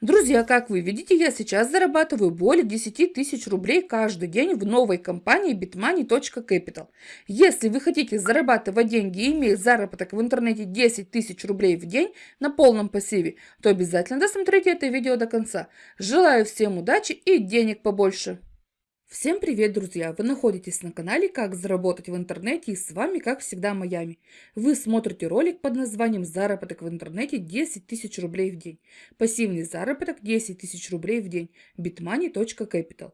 Друзья, как вы видите, я сейчас зарабатываю более 10 тысяч рублей каждый день в новой компании bitmoney.capital. Если вы хотите зарабатывать деньги и иметь заработок в интернете 10 тысяч рублей в день на полном пассиве, то обязательно досмотрите это видео до конца. Желаю всем удачи и денег побольше! Всем привет, друзья! Вы находитесь на канале «Как заработать в интернете» и с вами, как всегда, Майами. Вы смотрите ролик под названием «Заработок в интернете 10 тысяч рублей в день». Пассивный заработок 10 тысяч рублей в день. bitmoney.capital.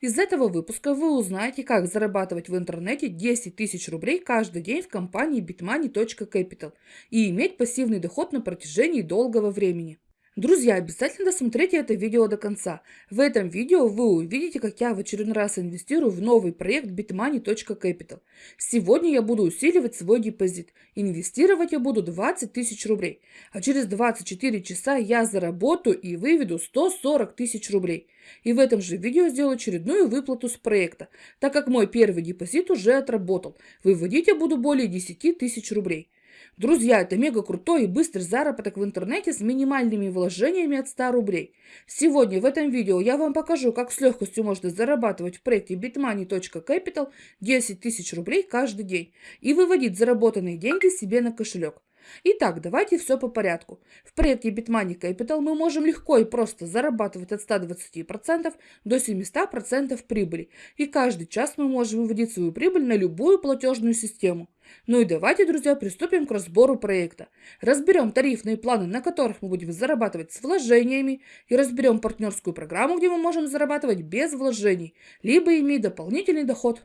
Из этого выпуска вы узнаете, как зарабатывать в интернете 10 тысяч рублей каждый день в компании bitmoney.capital и иметь пассивный доход на протяжении долгого времени. Друзья, обязательно досмотрите это видео до конца. В этом видео вы увидите, как я в очередной раз инвестирую в новый проект bitmoney.capital. Сегодня я буду усиливать свой депозит. Инвестировать я буду 20 тысяч рублей. А через 24 часа я заработаю и выведу 140 тысяч рублей. И в этом же видео сделаю очередную выплату с проекта, так как мой первый депозит уже отработал. Выводить я буду более 10 тысяч рублей. Друзья, это мега крутой и быстрый заработок в интернете с минимальными вложениями от 100 рублей. Сегодня в этом видео я вам покажу, как с легкостью можно зарабатывать в проекте bitmoney.capital 10 тысяч рублей каждый день и выводить заработанные деньги себе на кошелек. Итак, давайте все по порядку. В проекте Bitmoney Capital мы можем легко и просто зарабатывать от 120% до 700% прибыли. И каждый час мы можем выводить свою прибыль на любую платежную систему. Ну и давайте, друзья, приступим к разбору проекта. Разберем тарифные планы, на которых мы будем зарабатывать с вложениями, и разберем партнерскую программу, где мы можем зарабатывать без вложений, либо иметь дополнительный доход.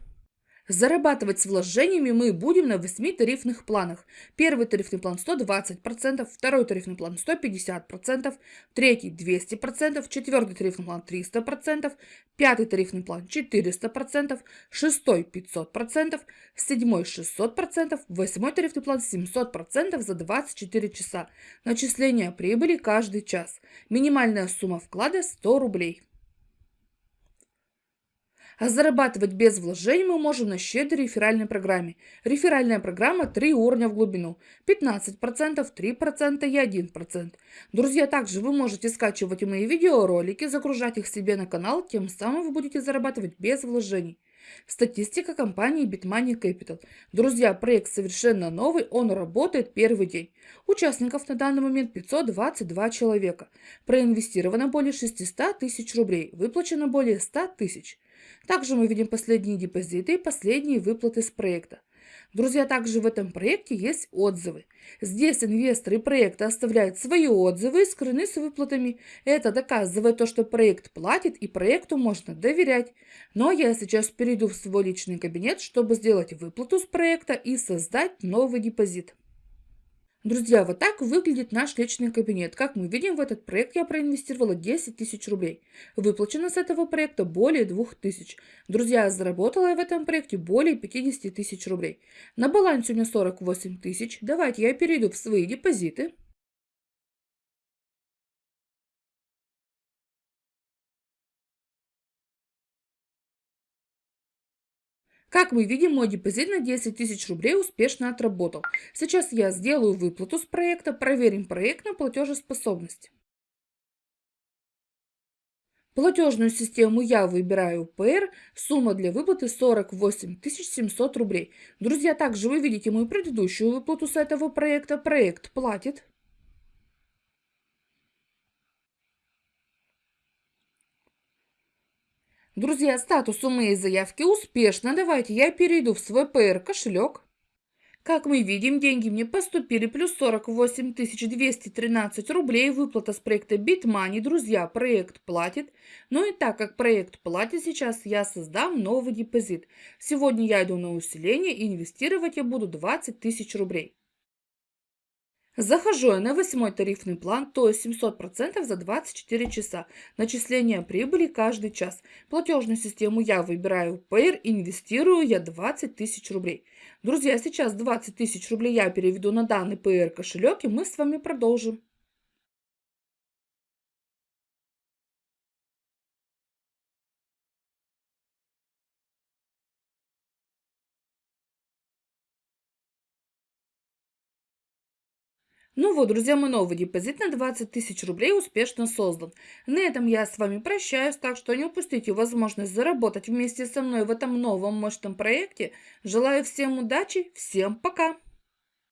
Зарабатывать с вложениями мы будем на 8 тарифных планах. Первый тарифный план 120%, второй тарифный план 150%, третий 200%, четвертый тарифный план 300%, пятый тарифный план 400%, шестой 500%, седьмой 600%, восьмой тарифный план 700% за 24 часа. Начисление прибыли каждый час. Минимальная сумма вклада 100 рублей. А зарабатывать без вложений мы можем на щедрой реферальной программе. Реферальная программа 3 уровня в глубину. 15%, 3% и 1%. Друзья, также вы можете скачивать мои видеоролики, загружать их себе на канал, тем самым вы будете зарабатывать без вложений. Статистика компании Bitmoney Capital. Друзья, проект совершенно новый, он работает первый день. Участников на данный момент 522 человека. Проинвестировано более 600 тысяч рублей, выплачено более 100 тысяч. Также мы видим последние депозиты и последние выплаты с проекта. Друзья, также в этом проекте есть отзывы. Здесь инвесторы проекта оставляют свои отзывы и скрыны с выплатами. Это доказывает то, что проект платит и проекту можно доверять. Но я сейчас перейду в свой личный кабинет, чтобы сделать выплату с проекта и создать новый депозит. Друзья, вот так выглядит наш личный кабинет. Как мы видим, в этот проект я проинвестировала 10 тысяч рублей. Выплачено с этого проекта более 2 тысяч. Друзья, заработала я в этом проекте более 50 тысяч рублей. На балансе у меня 48 тысяч. Давайте я перейду в свои депозиты. Как мы видим, мой депозит на 10 тысяч рублей успешно отработал. Сейчас я сделаю выплату с проекта, проверим проект на платежеспособность. Платежную систему я выбираю ПР, сумма для выплаты 48 700 рублей. Друзья, также вы видите мою предыдущую выплату с этого проекта. Проект платит. Друзья, статус у моей заявки успешно. Давайте я перейду в свой PR кошелек. Как мы видим, деньги мне поступили плюс 48 213 рублей. Выплата с проекта BitMoney. Друзья, проект платит. Ну и так как проект платит сейчас, я создам новый депозит. Сегодня я иду на усиление и инвестировать я буду 20 тысяч рублей. Захожу я на восьмой тарифный план, то есть 700% за 24 часа. Начисление прибыли каждый час. Платежную систему я выбираю Payer, инвестирую я 20 тысяч рублей. Друзья, сейчас 20 тысяч рублей я переведу на данный Payer кошелек и мы с вами продолжим. Ну вот, друзья, мой новый депозит на 20 тысяч рублей успешно создан. На этом я с вами прощаюсь, так что не упустите возможность заработать вместе со мной в этом новом мощном проекте. Желаю всем удачи, всем пока!